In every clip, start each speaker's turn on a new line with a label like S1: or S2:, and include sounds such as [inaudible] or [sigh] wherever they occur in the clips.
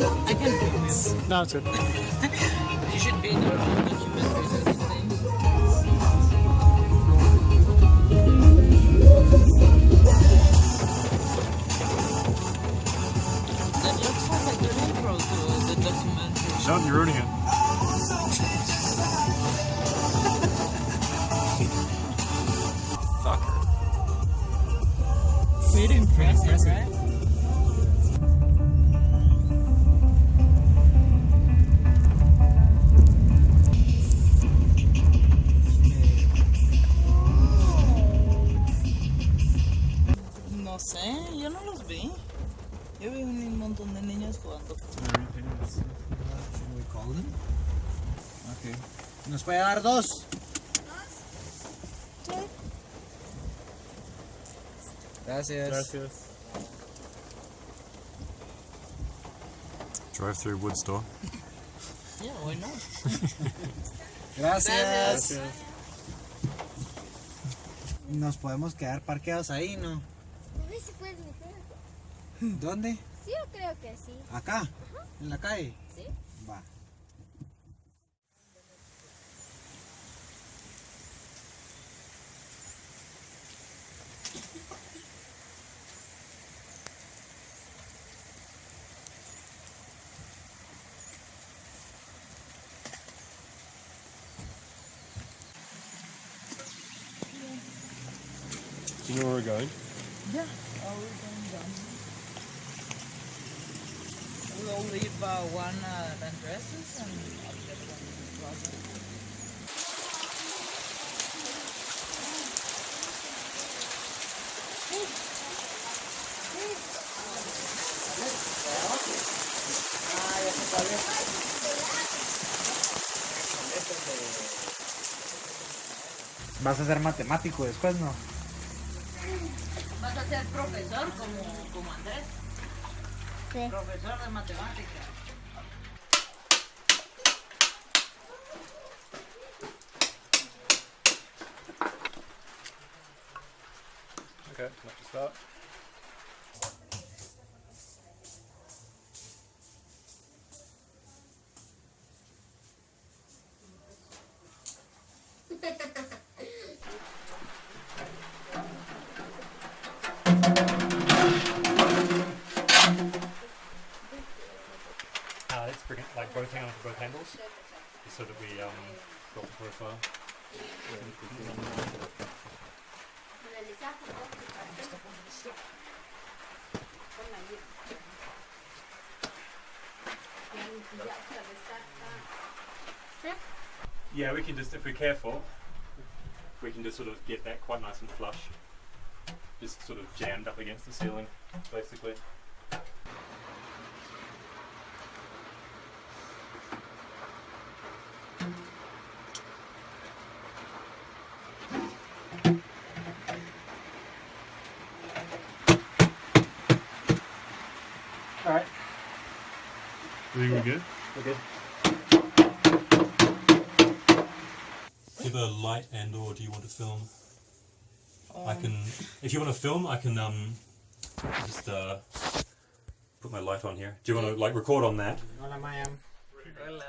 S1: I can film you.
S2: No, it's good.
S1: You should be in your own documentaries and things. That looks like a good intro to the documentary.
S2: No, you're ruining it. [laughs] Fucker.
S1: Pretty impressive, right? Sé, yo no los vi. Yo vi un montón de niños jugando.
S3: We call them? Okay. ¿Nos puede dar dos? Gracias.
S2: Gracias. Drive through wood store. [laughs]
S1: Yeah, why not? [laughs]
S3: Gracias. Nos podemos quedar parqueados ahí, ¿no?
S4: Puedes meter.
S3: ¿Dónde?
S4: Sí, yo creo que sí.
S3: Acá, en la calle.
S4: Sí.
S3: Va.
S2: Do you know where we're going?
S1: Yeah. We're going down. We'll leave uh, one uh, at Andres's and I'll get one at Plaza.
S3: Vas a ser matemático después, ¿no?
S1: Vas a ser profesor como, como Andrés.
S4: Sí.
S1: Profesor de matemáticas.
S2: Okay, let's just start. So that we um, got the profile. Yeah, we can just, if we're careful, we can just sort of get that quite nice and flush. Just sort of jammed up against the ceiling, basically. We're good.
S3: We're good.
S2: Give a light and or do you want to film? I can, if you want to film, I can um, just uh, put my light on here. Do you want to like record on that?
S3: Hola, Maya.
S1: Hola.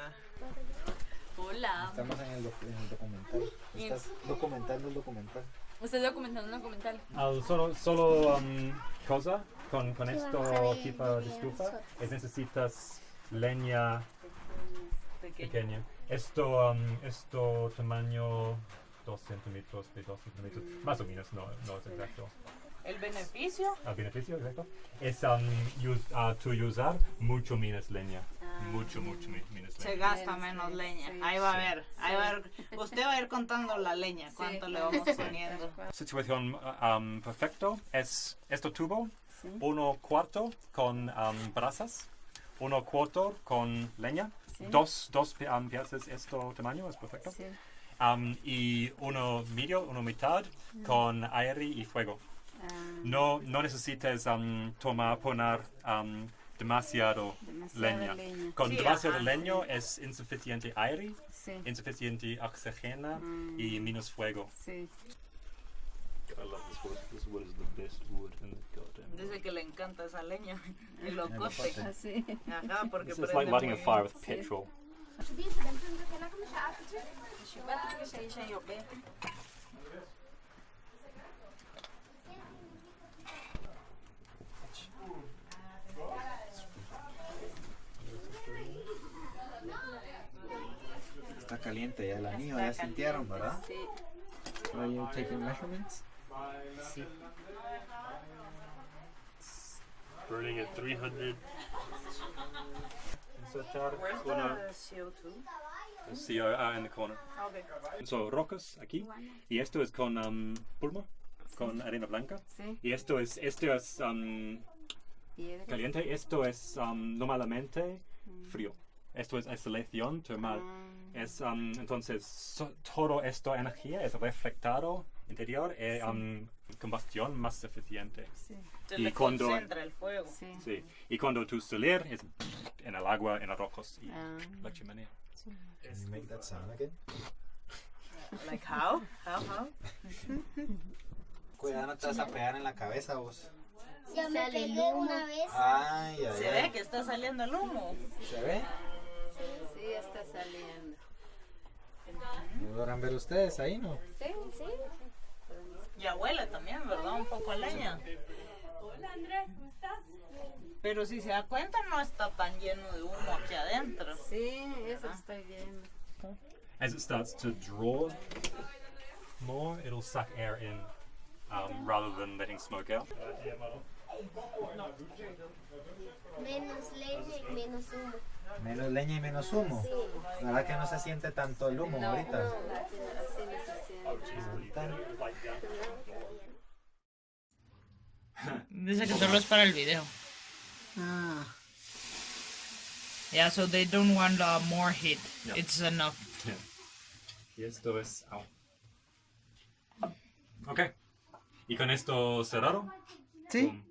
S1: Hola.
S3: Estamos en el, doc- en el documental. Estás documentando el documental.
S5: Usted documentando un documental.
S2: Al solo, solo um, cosa con, con esto
S4: vamos a ver
S2: tipo de estufa es necesitas leña
S1: Pequeño.
S2: pequeña. Esto, um, esto tamaño 2 centímetros de 2 centímetros, más o menos, no, no es exacto.
S1: El beneficio
S2: Al beneficio, exacto, es um, ah, tu usar mucho menos leña. Mucho, mucho me- menos
S1: se
S2: leña.
S1: gasta menos leña. Ahí va a ver, ahí va a ver. Usted va a ir contando la leña, cuánto le vamos poniendo.
S2: Situación um, perfecto es este tubo, uno cuarto con um, brasas, uno cuarto con leña, dos, dos pi- um, piezas este tamaño es perfecto,
S5: Sí.
S2: Um, y uno medio, uno mitad con aire y fuego.
S5: Ah,
S2: No, no necesitas um, tomar, poner demasiado
S5: Demasiada
S2: leña.
S5: leña.
S2: Con
S1: Sí,
S2: demasiado
S1: ajá.
S2: leño es insuficiente aire,
S5: sí,
S2: insuficiente oxígeno y menos fuego. Wood. Is the best wood in the goddamn.
S1: Dice que le encanta esa leña. El locote.
S3: locote.
S5: Así.
S1: Ajá, porque
S2: It's just like lighting a fire with petrol.
S3: Está caliente ya el anillo, ya sintieron, ¿verdad?
S5: Sí.
S3: Are you taking measurements?
S2: Burning at 300.
S1: Where's the CO2?
S2: CO ah, in the corner.
S1: Okay.
S2: So, rocas aquí. Y esto es con um, pulma, con arena blanca.
S5: Sí.
S2: Y esto es, esto es um, caliente. Esto es um, normalmente frío. Esto es aislación termal. Es, um, entonces, so- todo esto energía es reflectado interior y um, combustión más eficiente.
S5: Sí.
S2: Y cuando-
S1: concentra el fuego.
S5: Sí.
S2: Sí. Y cuando tú salir es en el agua, en los rocos y
S5: Ah.
S2: la chimenea.
S3: Can you make that sound again?
S1: Like how? How, how? [laughs]
S3: Cuidado, no te vas a pegar en la cabeza vos.
S4: Ya me pegué una vez.
S3: Ay, ay,
S1: Se
S3: ay.
S1: ve que está saliendo el humo.
S3: ¿Se ve?
S5: Sí, está saliendo.
S3: ¿No logran ver ustedes ahí, no?
S5: Sí, sí.
S1: Ya huele también, ¿verdad? Un poco a leña. Pero si se da cuenta, no está tan lleno de humo aquí adentro.
S5: Sí, eso estoy viendo.
S2: As it starts to draw more, it'll suck air in um, rather than letting smoke out.
S4: Menos leña y menos humo.
S3: Menos leña y menos humo. La verdad que no se siente tanto el humo ahorita.
S5: Así no se siente.
S3: Ahorita.
S1: Dice que solo es para el video.
S5: Ah.
S1: Yeah, so they don't want uh, more heat.
S2: Yeah.
S1: It's enough.
S2: Yeah. Y esto es. au. Ok. Y con esto cerrado.
S1: ¿Sí?